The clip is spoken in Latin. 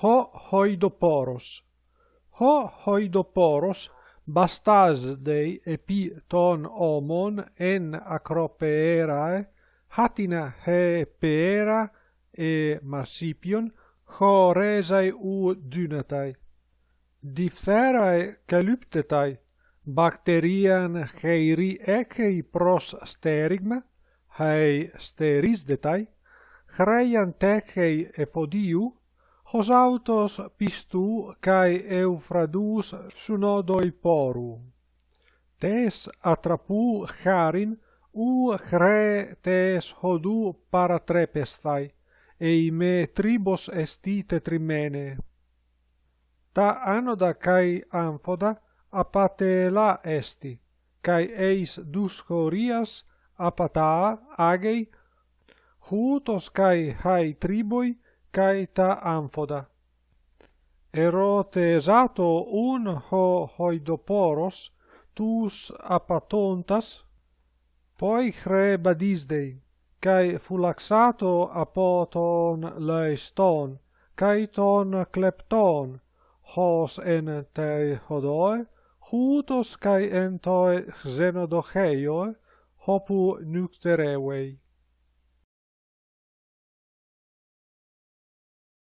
ho hoidoporos. Ho hoidoporos bastas dei epi ton omon en acropeerae hatina he peera e marsipion ho resai u dynatai. Diphtherae calyptetai bacterian heiri echei pros sterigma hei sterisdetai, hreian techei epodiu hos autos pistu kai eufradus sunodoi poru. Tes atrapou charin u chre tes hodou paratrepestai, eime tribos esti tetrimene. Ta anoda kai amphoda apatela esti, kai eis dus apata agei, hutos kai hai triboi kai ta amphoda. Erote esato un ho hoidoporos tus apatontas, poi chre badisdei, fulaxato apoton laeston, kai ton klepton, hos en tei hodoi, hutos kai en toi xenodocheio hopu nucterevei.